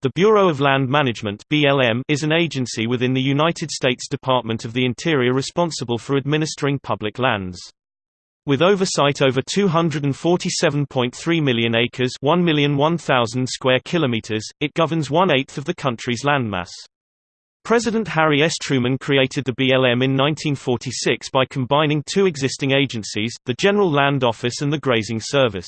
The Bureau of Land Management (BLM) is an agency within the United States Department of the Interior responsible for administering public lands. With oversight over 247.3 million acres, 1,001,000 square kilometers, it governs one-eighth of the country's landmass. President Harry S. Truman created the BLM in 1946 by combining two existing agencies, the General Land Office and the Grazing Service.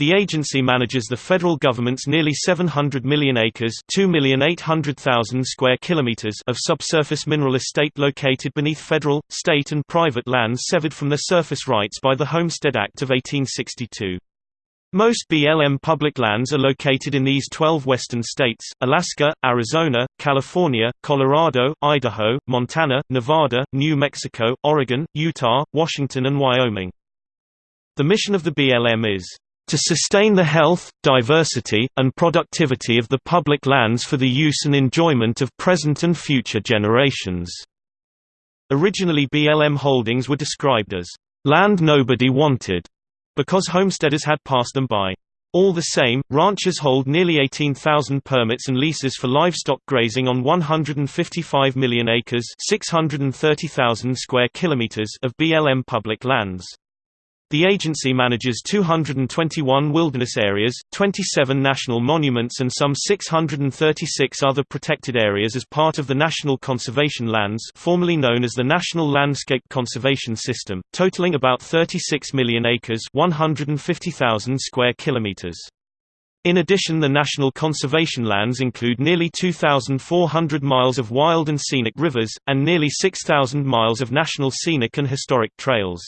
The agency manages the federal government's nearly 700 million acres (2,800,000 square kilometers) of subsurface mineral estate located beneath federal, state and private lands severed from their surface rights by the Homestead Act of 1862. Most BLM public lands are located in these 12 western states, Alaska, Arizona, California, Colorado, Idaho, Montana, Nevada, New Mexico, Oregon, Utah, Washington and Wyoming. The mission of the BLM is to sustain the health, diversity, and productivity of the public lands for the use and enjoyment of present and future generations." Originally BLM holdings were described as, "...land nobody wanted", because homesteaders had passed them by. All the same, ranchers hold nearly 18,000 permits and leases for livestock grazing on 155 million acres 630,000 square kilometers of BLM public lands. The agency manages 221 wilderness areas, 27 national monuments and some 636 other protected areas as part of the National Conservation Lands formerly known as the National Landscape Conservation System, totaling about 36 million acres 150,000 square kilometers. In addition the National Conservation Lands include nearly 2,400 miles of wild and scenic rivers, and nearly 6,000 miles of national scenic and historic trails.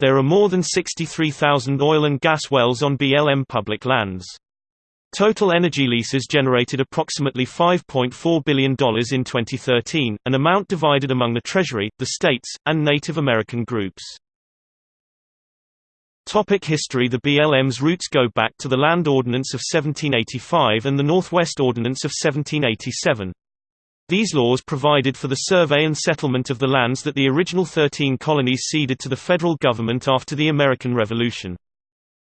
There are more than 63,000 oil and gas wells on BLM public lands. Total energy leases generated approximately $5.4 billion in 2013, an amount divided among the Treasury, the states, and Native American groups. Topic history The BLM's roots go back to the Land Ordinance of 1785 and the Northwest Ordinance of 1787. These laws provided for the survey and settlement of the lands that the original 13 colonies ceded to the federal government after the American Revolution.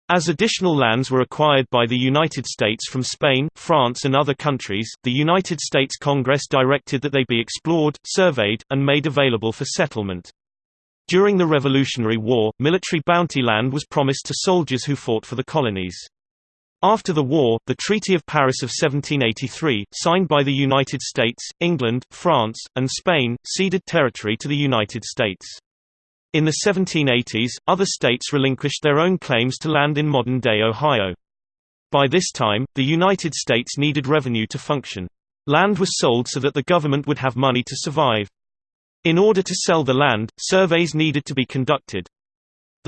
As additional lands were acquired by the United States from Spain, France and other countries, the United States Congress directed that they be explored, surveyed, and made available for settlement. During the Revolutionary War, military bounty land was promised to soldiers who fought for the colonies. After the war, the Treaty of Paris of 1783, signed by the United States, England, France, and Spain, ceded territory to the United States. In the 1780s, other states relinquished their own claims to land in modern-day Ohio. By this time, the United States needed revenue to function. Land was sold so that the government would have money to survive. In order to sell the land, surveys needed to be conducted.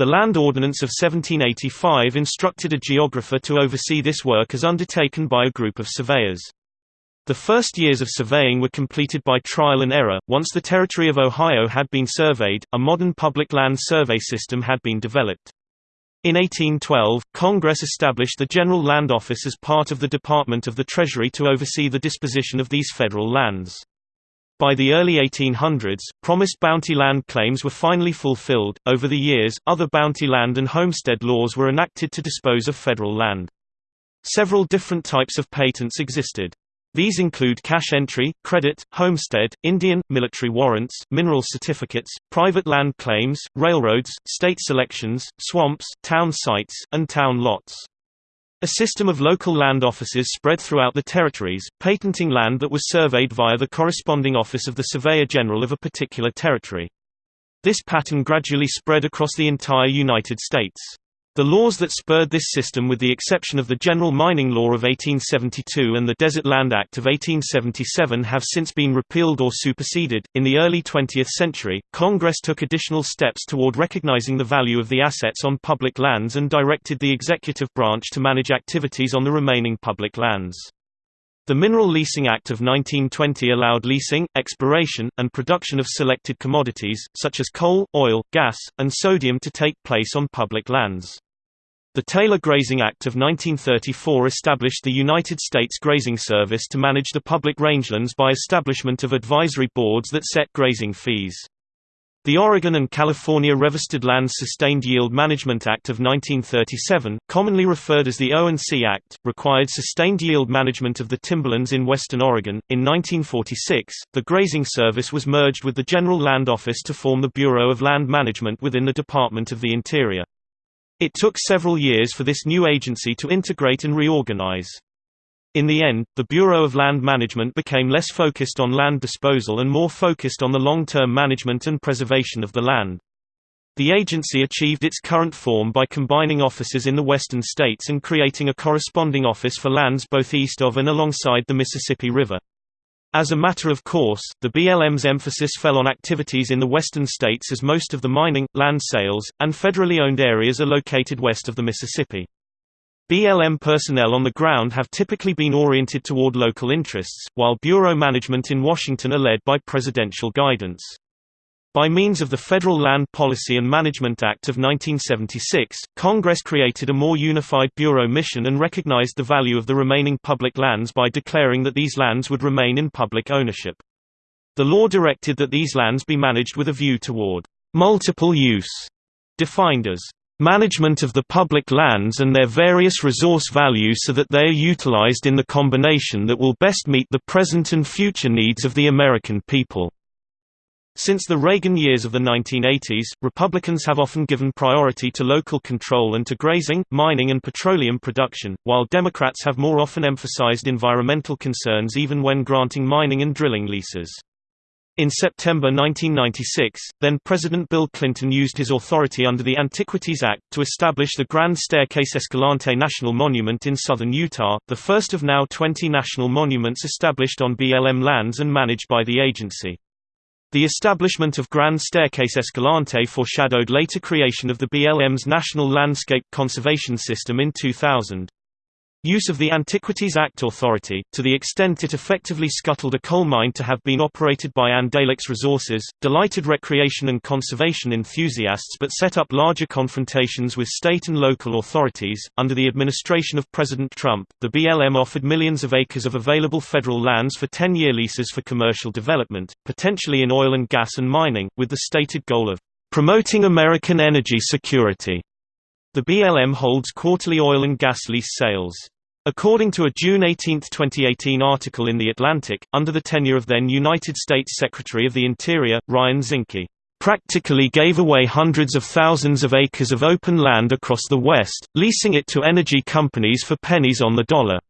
The Land Ordinance of 1785 instructed a geographer to oversee this work as undertaken by a group of surveyors. The first years of surveying were completed by trial and error. Once the territory of Ohio had been surveyed, a modern public land survey system had been developed. In 1812, Congress established the General Land Office as part of the Department of the Treasury to oversee the disposition of these federal lands. By the early 1800s, promised bounty land claims were finally fulfilled. Over the years, other bounty land and homestead laws were enacted to dispose of federal land. Several different types of patents existed. These include cash entry, credit, homestead, Indian, military warrants, mineral certificates, private land claims, railroads, state selections, swamps, town sites, and town lots. A system of local land offices spread throughout the territories, patenting land that was surveyed via the corresponding office of the Surveyor General of a particular territory. This pattern gradually spread across the entire United States. The laws that spurred this system with the exception of the General Mining Law of 1872 and the Desert Land Act of 1877 have since been repealed or superseded. In the early 20th century, Congress took additional steps toward recognizing the value of the assets on public lands and directed the executive branch to manage activities on the remaining public lands. The Mineral Leasing Act of 1920 allowed leasing, exploration, and production of selected commodities, such as coal, oil, gas, and sodium to take place on public lands. The Taylor Grazing Act of 1934 established the United States Grazing Service to manage the public rangelands by establishment of advisory boards that set grazing fees. The Oregon and California Revested Lands Sustained Yield Management Act of 1937, commonly referred as the O&C Act, required sustained yield management of the timberlands in western Oregon. In 1946, the Grazing Service was merged with the General Land Office to form the Bureau of Land Management within the Department of the Interior. It took several years for this new agency to integrate and reorganize. In the end, the Bureau of Land Management became less focused on land disposal and more focused on the long-term management and preservation of the land. The agency achieved its current form by combining offices in the western states and creating a corresponding office for lands both east of and alongside the Mississippi River. As a matter of course, the BLM's emphasis fell on activities in the western states as most of the mining, land sales, and federally owned areas are located west of the Mississippi. BLM personnel on the ground have typically been oriented toward local interests, while bureau management in Washington are led by presidential guidance. By means of the Federal Land Policy and Management Act of 1976, Congress created a more unified bureau mission and recognized the value of the remaining public lands by declaring that these lands would remain in public ownership. The law directed that these lands be managed with a view toward multiple use, defined as management of the public lands and their various resource values so that they are utilized in the combination that will best meet the present and future needs of the American people. Since the Reagan years of the 1980s, Republicans have often given priority to local control and to grazing, mining and petroleum production, while Democrats have more often emphasized environmental concerns even when granting mining and drilling leases. In September 1996, then-President Bill Clinton used his authority under the Antiquities Act to establish the Grand Staircase Escalante National Monument in southern Utah, the first of now 20 national monuments established on BLM lands and managed by the agency. The establishment of Grand Staircase Escalante foreshadowed later creation of the BLM's National Landscape Conservation System in 2000. Use of the Antiquities Act authority, to the extent it effectively scuttled a coal mine to have been operated by Andalex Resources, delighted recreation and conservation enthusiasts but set up larger confrontations with state and local authorities. Under the administration of President Trump, the BLM offered millions of acres of available federal lands for 10 year leases for commercial development, potentially in oil and gas and mining, with the stated goal of promoting American energy security. The BLM holds quarterly oil and gas lease sales. According to a June 18, 2018 article in The Atlantic, under the tenure of then United States Secretary of the Interior, Ryan Zinke, "...practically gave away hundreds of thousands of acres of open land across the West, leasing it to energy companies for pennies on the dollar."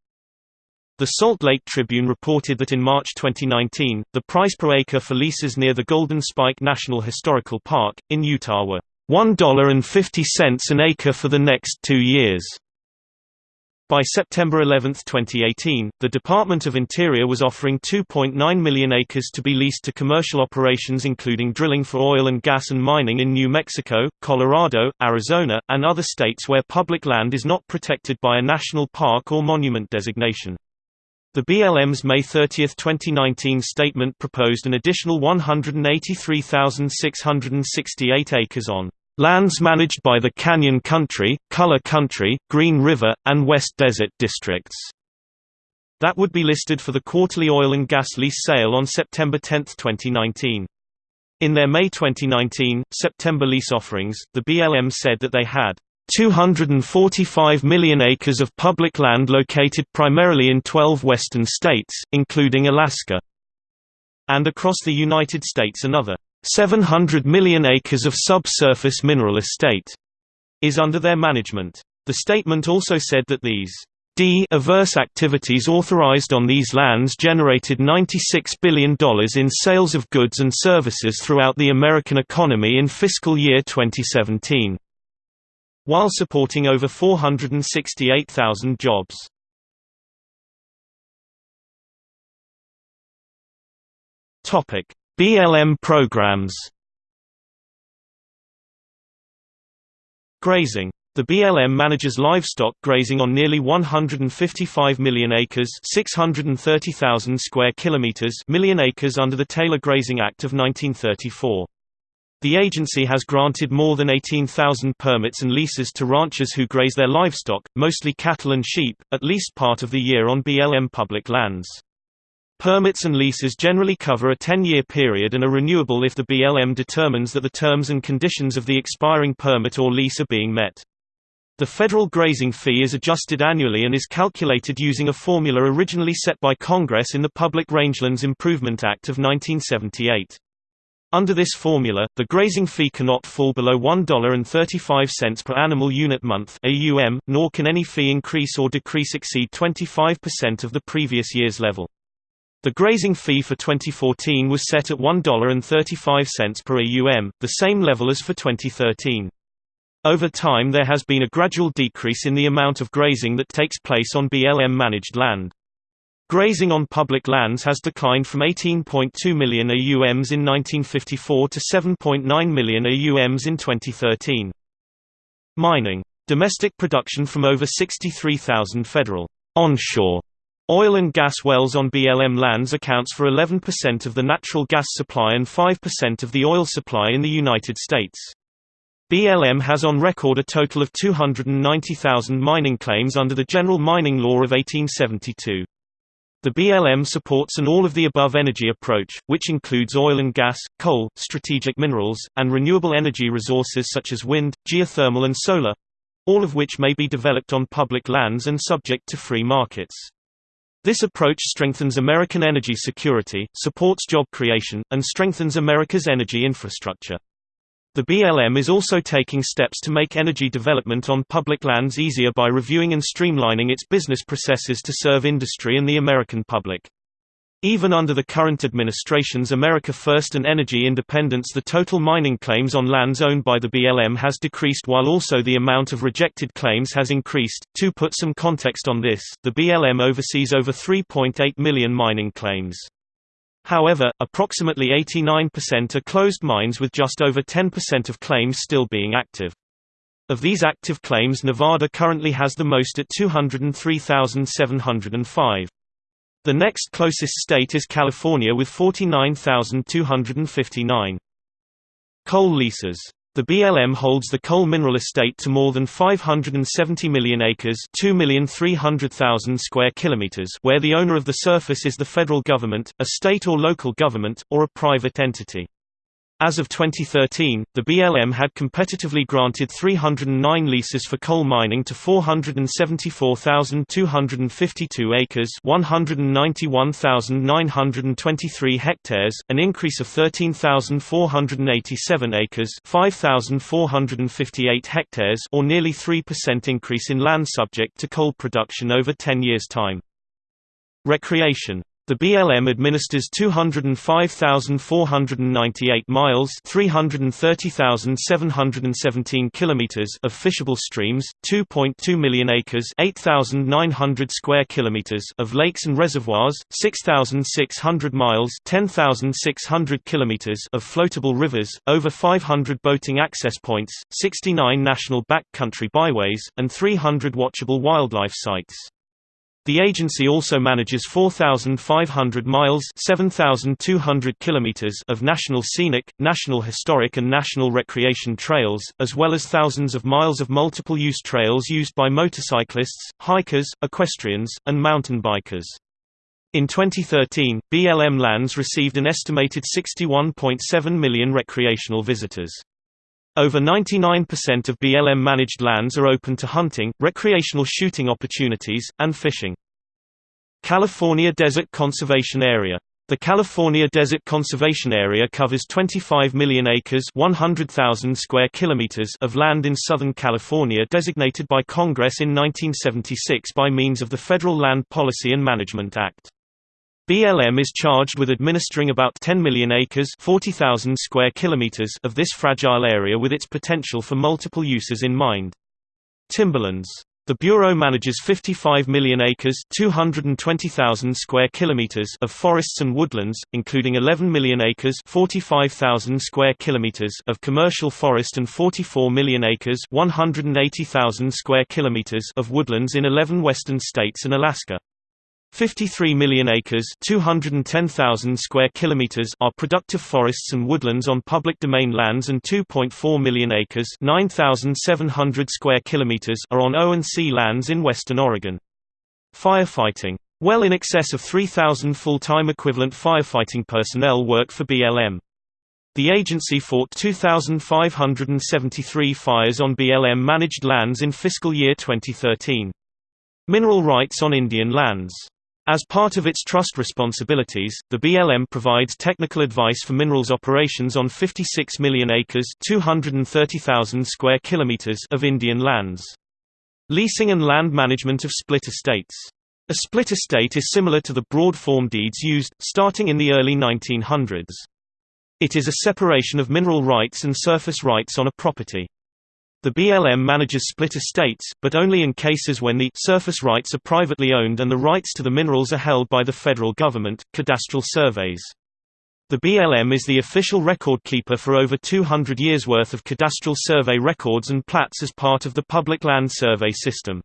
The Salt Lake Tribune reported that in March 2019, the price per acre for leases near the Golden Spike National Historical Park, in Utah were $1.50 an acre for the next two years. By September 11, 2018, the Department of Interior was offering 2.9 million acres to be leased to commercial operations including drilling for oil and gas and mining in New Mexico, Colorado, Arizona, and other states where public land is not protected by a national park or monument designation. The BLM's May 30, 2019 statement proposed an additional 183,668 acres on Lands managed by the Canyon Country, Color Country, Green River, and West Desert districts. That would be listed for the quarterly oil and gas lease sale on September 10, 2019. In their May 2019, September lease offerings, the BLM said that they had 245 million acres of public land located primarily in 12 western states, including Alaska, and across the United States another 700 million acres of subsurface mineral estate is under their management. The statement also said that these D averse activities authorized on these lands generated $96 billion in sales of goods and services throughout the American economy in fiscal year 2017, while supporting over 468,000 jobs. Topic: BLM programs Grazing. The BLM manages livestock grazing on nearly 155 million acres 630,000 square kilometers million acres under the Taylor Grazing Act of 1934. The agency has granted more than 18,000 permits and leases to ranchers who graze their livestock, mostly cattle and sheep, at least part of the year on BLM public lands. Permits and leases generally cover a 10-year period and are renewable if the BLM determines that the terms and conditions of the expiring permit or lease are being met. The federal grazing fee is adjusted annually and is calculated using a formula originally set by Congress in the Public Rangelands Improvement Act of 1978. Under this formula, the grazing fee cannot fall below $1.35 per animal unit month AUM, nor can any fee increase or decrease exceed 25% of the previous year's level. The grazing fee for 2014 was set at $1.35 per AUM, the same level as for 2013. Over time there has been a gradual decrease in the amount of grazing that takes place on BLM-managed land. Grazing on public lands has declined from 18.2 million AUMs in 1954 to 7.9 million AUMs in 2013. Mining. Domestic production from over 63,000 federal onshore oil and gas wells on BLM lands accounts for 11% of the natural gas supply and 5% of the oil supply in the United States. BLM has on record a total of 290,000 mining claims under the General Mining Law of 1872. The BLM supports an all-of-the-above energy approach, which includes oil and gas, coal, strategic minerals, and renewable energy resources such as wind, geothermal and solar—all of which may be developed on public lands and subject to free markets. This approach strengthens American energy security, supports job creation, and strengthens America's energy infrastructure. The BLM is also taking steps to make energy development on public lands easier by reviewing and streamlining its business processes to serve industry and the American public. Even under the current administration's America First and energy independence the total mining claims on lands owned by the BLM has decreased while also the amount of rejected claims has increased. To put some context on this, the BLM oversees over 3.8 million mining claims. However, approximately 89% are closed mines with just over 10% of claims still being active. Of these active claims Nevada currently has the most at 203,705. The next closest state is California with 49,259. Coal leases the BLM holds the coal mineral estate to more than 570 million acres 2,300,000 square kilometers where the owner of the surface is the federal government, a state or local government, or a private entity. As of 2013, the BLM had competitively granted 309 leases for coal mining to 474,252 acres 191,923 hectares, an increase of 13,487 acres 5,458 hectares or nearly 3% increase in land subject to coal production over 10 years' time. Recreation the BLM administers 205,498 miles (330,717 kilometers) of fishable streams, 2.2 million acres (8,900 square kilometers) of lakes and reservoirs, 6,600 miles (10,600 kilometers) of floatable rivers, over 500 boating access points, 69 national backcountry byways, and 300 watchable wildlife sites. The agency also manages 4,500 miles 7,200 kilometers of national scenic, national historic and national recreation trails, as well as thousands of miles of multiple-use trails used by motorcyclists, hikers, equestrians, and mountain bikers. In 2013, BLM lands received an estimated 61.7 million recreational visitors. Over 99% of BLM-managed lands are open to hunting, recreational shooting opportunities, and fishing. California Desert Conservation Area the California Desert Conservation Area covers 25 million acres 100,000 square kilometers of land in Southern California designated by Congress in 1976 by means of the Federal Land Policy and Management Act. BLM is charged with administering about 10 million acres 40,000 square kilometers of this fragile area with its potential for multiple uses in mind. Timberlands the Bureau manages 55 million acres 220,000 square kilometers of forests and woodlands, including 11 million acres 45,000 square kilometers of commercial forest and 44 million acres 180,000 square kilometers of woodlands in 11 western states and Alaska. 53 million acres 210,000 square kilometers are productive forests and woodlands on public domain lands and 2.4 million acres 9,700 square kilometers are on O&C lands in western Oregon. Firefighting Well in excess of 3,000 full-time equivalent firefighting personnel work for BLM. The agency fought 2,573 fires on BLM-managed lands in fiscal year 2013. Mineral rights on Indian lands. As part of its trust responsibilities, the BLM provides technical advice for minerals operations on 56 million acres (230,000 square kilometers) of Indian lands. Leasing and land management of split estates. A split estate is similar to the broad form deeds used, starting in the early 1900s. It is a separation of mineral rights and surface rights on a property. The BLM manages split estates, but only in cases when the surface rights are privately owned and the rights to the minerals are held by the federal government. Cadastral surveys. The BLM is the official record keeper for over 200 years' worth of cadastral survey records and plats as part of the public land survey system.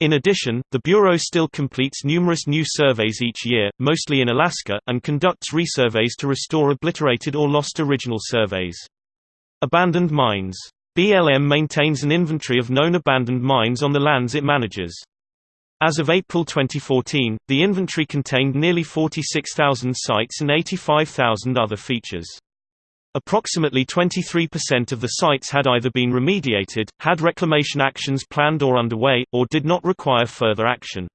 In addition, the Bureau still completes numerous new surveys each year, mostly in Alaska, and conducts resurveys to restore obliterated or lost original surveys. Abandoned mines BLM maintains an inventory of known abandoned mines on the lands it manages. As of April 2014, the inventory contained nearly 46,000 sites and 85,000 other features. Approximately 23% of the sites had either been remediated, had reclamation actions planned or underway, or did not require further action.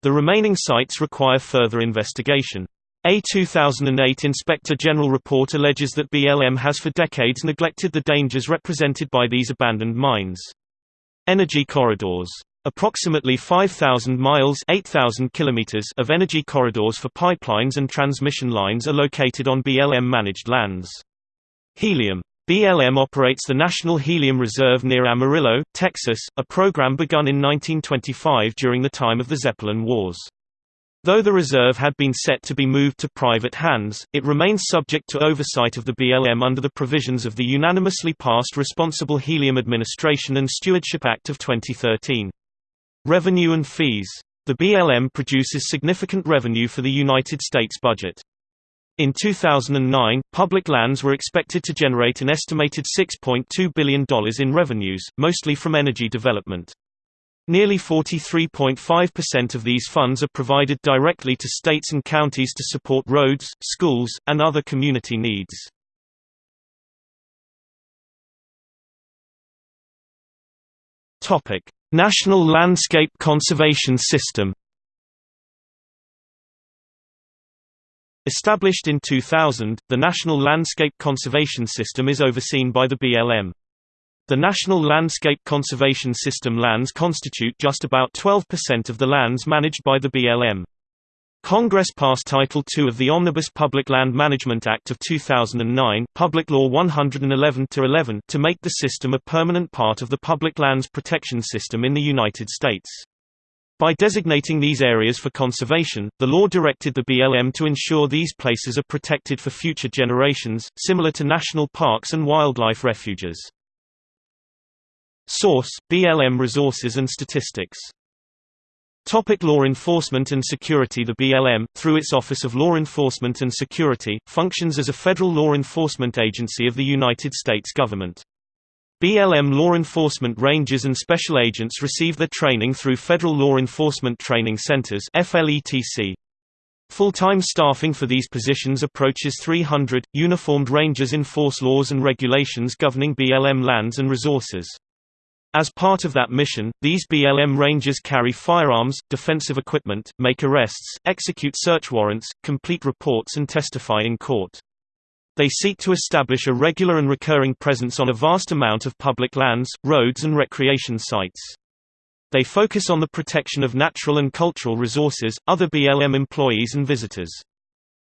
The remaining sites require further investigation. A 2008 Inspector General report alleges that BLM has for decades neglected the dangers represented by these abandoned mines. Energy corridors. Approximately 5,000 miles 8,000 kilometers of energy corridors for pipelines and transmission lines are located on BLM-managed lands. Helium. BLM operates the National Helium Reserve near Amarillo, Texas, a program begun in 1925 during the time of the Zeppelin Wars. Though the reserve had been set to be moved to private hands, it remains subject to oversight of the BLM under the provisions of the unanimously passed Responsible Helium Administration and Stewardship Act of 2013. Revenue and fees. The BLM produces significant revenue for the United States budget. In 2009, public lands were expected to generate an estimated $6.2 billion in revenues, mostly from energy development. Nearly 43.5% of these funds are provided directly to states and counties to support roads, schools, and other community needs. National Landscape Conservation System. Established in 2000, the National Landscape Conservation System is overseen by the BLM. The National Landscape Conservation System lands constitute just about 12% of the lands managed by the BLM. Congress passed Title II of the Omnibus Public Land Management Act of 2009 Public Law 111-11 to make the system a permanent part of the public lands protection system in the United States. By designating these areas for conservation, the law directed the BLM to ensure these places are protected for future generations, similar to national parks and wildlife refuges. Source: BLM Resources and Statistics. Topic law enforcement and security The BLM, through its Office of Law Enforcement and Security, functions as a federal law enforcement agency of the United States government. BLM law enforcement rangers and special agents receive their training through Federal Law Enforcement Training Centers. Full-time staffing for these positions approaches 300. Uniformed rangers enforce laws and regulations governing BLM lands and resources. As part of that mission, these BLM Rangers carry firearms, defensive equipment, make arrests, execute search warrants, complete reports and testify in court. They seek to establish a regular and recurring presence on a vast amount of public lands, roads and recreation sites. They focus on the protection of natural and cultural resources, other BLM employees and visitors.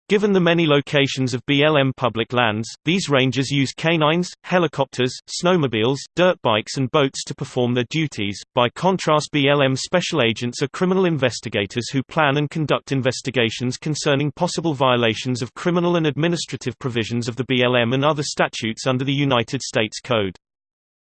Given the many locations of BLM public lands, these rangers use canines, helicopters, snowmobiles, dirt bikes and boats to perform their duties. By contrast BLM special agents are criminal investigators who plan and conduct investigations concerning possible violations of criminal and administrative provisions of the BLM and other statutes under the United States Code.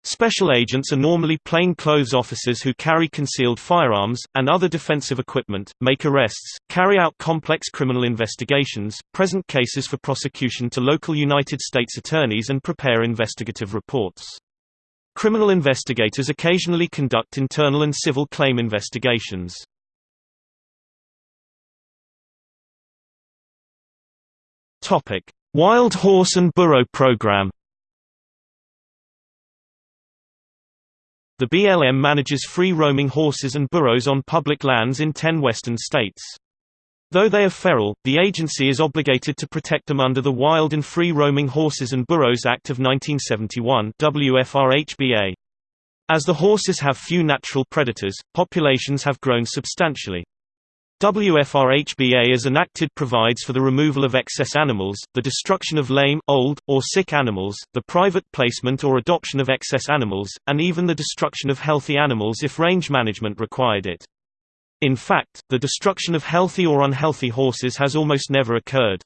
Special agents are normally plainclothes officers who carry concealed firearms, and other defensive equipment, make arrests, carry out complex criminal investigations, present cases for prosecution to local United States attorneys and prepare investigative reports. Criminal investigators occasionally conduct internal and civil claim investigations. Wild Horse and Burro Program The BLM manages free-roaming horses and burros on public lands in 10 western states. Though they are feral, the agency is obligated to protect them under the Wild and Free-Roaming Horses and Burros Act of 1971 WFRHBA. As the horses have few natural predators, populations have grown substantially. WFRHBA as enacted provides for the removal of excess animals, the destruction of lame, old, or sick animals, the private placement or adoption of excess animals, and even the destruction of healthy animals if range management required it. In fact, the destruction of healthy or unhealthy horses has almost never occurred.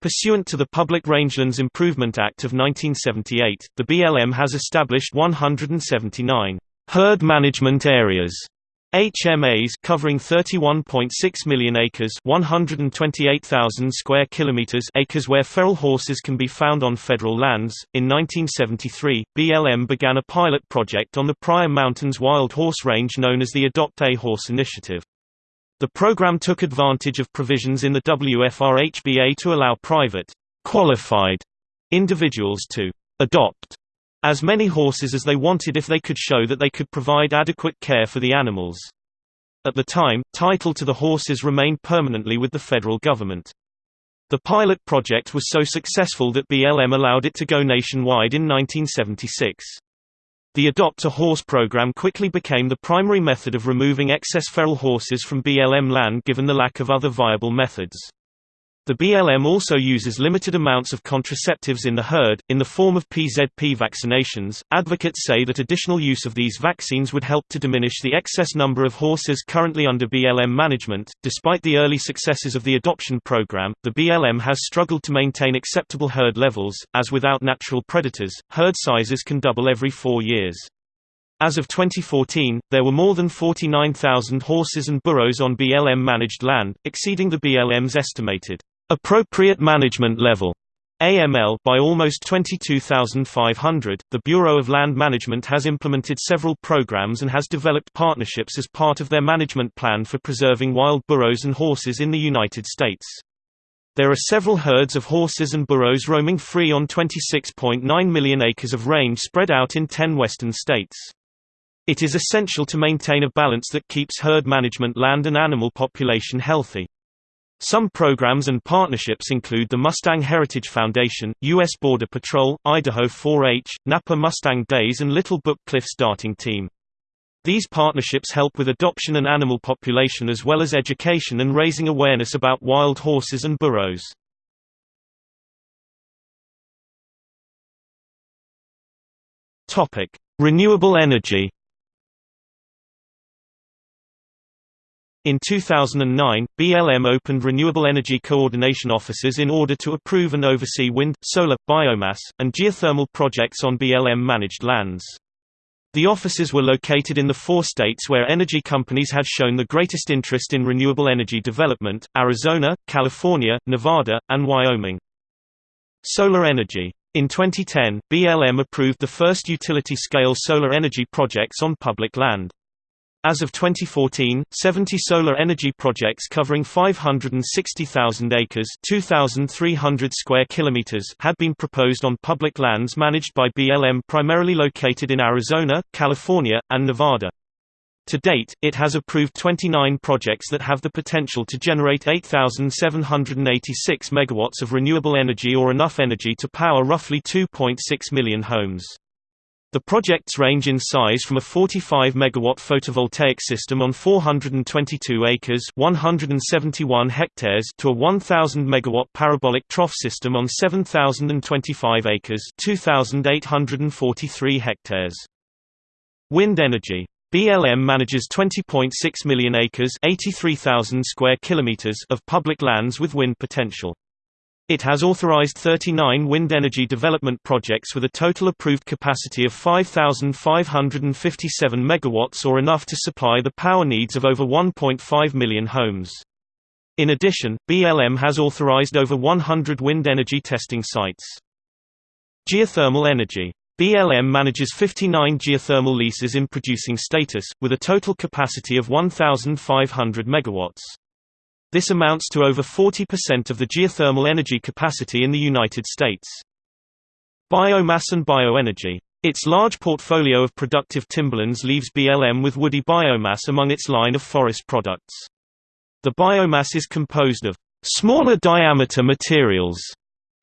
Pursuant to the Public Rangelands Improvement Act of 1978, the BLM has established 179 herd management areas HMAs covering 31.6 million acres, 128,000 square kilometers, acres where feral horses can be found on federal lands. In 1973, BLM began a pilot project on the Pryor Mountains wild horse range known as the Adopt a Horse Initiative. The program took advantage of provisions in the WFRHBA to allow private qualified individuals to adopt as many horses as they wanted if they could show that they could provide adequate care for the animals. At the time, title to the horses remained permanently with the federal government. The pilot project was so successful that BLM allowed it to go nationwide in 1976. The Adopt a Horse program quickly became the primary method of removing excess feral horses from BLM land given the lack of other viable methods. The BLM also uses limited amounts of contraceptives in the herd, in the form of PZP vaccinations. Advocates say that additional use of these vaccines would help to diminish the excess number of horses currently under BLM management. Despite the early successes of the adoption program, the BLM has struggled to maintain acceptable herd levels, as without natural predators, herd sizes can double every four years. As of 2014, there were more than 49,000 horses and burros on BLM managed land, exceeding the BLM's estimated Appropriate Management Level AML by almost 22,500. The Bureau of Land Management has implemented several programs and has developed partnerships as part of their management plan for preserving wild burros and horses in the United States. There are several herds of horses and burros roaming free on 26.9 million acres of range spread out in 10 western states. It is essential to maintain a balance that keeps herd management land and animal population healthy. Some programs and partnerships include the Mustang Heritage Foundation, U.S. Border Patrol, Idaho 4-H, Napa Mustang Days and Little Book Cliffs Darting Team. These partnerships help with adoption and animal population as well as education and raising awareness about wild horses and burros. Renewable energy In 2009, BLM opened renewable energy coordination offices in order to approve and oversee wind, solar, biomass, and geothermal projects on BLM-managed lands. The offices were located in the four states where energy companies had shown the greatest interest in renewable energy development, Arizona, California, Nevada, and Wyoming. Solar energy. In 2010, BLM approved the first utility-scale solar energy projects on public land. As of 2014, 70 solar energy projects covering 560,000 acres (2,300 square kilometers) had been proposed on public lands managed by BLM primarily located in Arizona, California, and Nevada. To date, it has approved 29 projects that have the potential to generate 8,786 megawatts of renewable energy or enough energy to power roughly 2.6 million homes. The projects range in size from a 45 megawatt photovoltaic system on 422 acres, 171 hectares to a 1000 megawatt parabolic trough system on 7025 acres, 2843 hectares. Wind energy BLM manages 20.6 million acres, 83,000 square kilometers of public lands with wind potential. It has authorized 39 wind energy development projects with a total approved capacity of 5,557 megawatts or enough to supply the power needs of over 1.5 million homes. In addition, BLM has authorized over 100 wind energy testing sites. Geothermal energy BLM manages 59 geothermal leases in producing status, with a total capacity of 1,500 megawatts. This amounts to over 40% of the geothermal energy capacity in the United States. Biomass and bioenergy. Its large portfolio of productive timberlands leaves BLM with woody biomass among its line of forest products. The biomass is composed of smaller diameter materials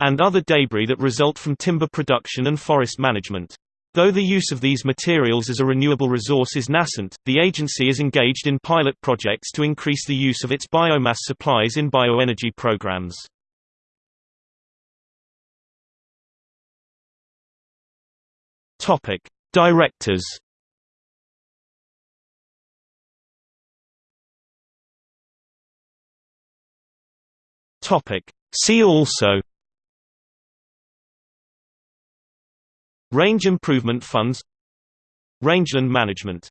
and other debris that result from timber production and forest management. Though the use of these materials as a renewable resource is nascent, the agency is engaged in pilot projects to increase the use of its biomass supplies in bioenergy programs. Topic: Directors. Topic: See also Range Improvement Funds Rangeland Management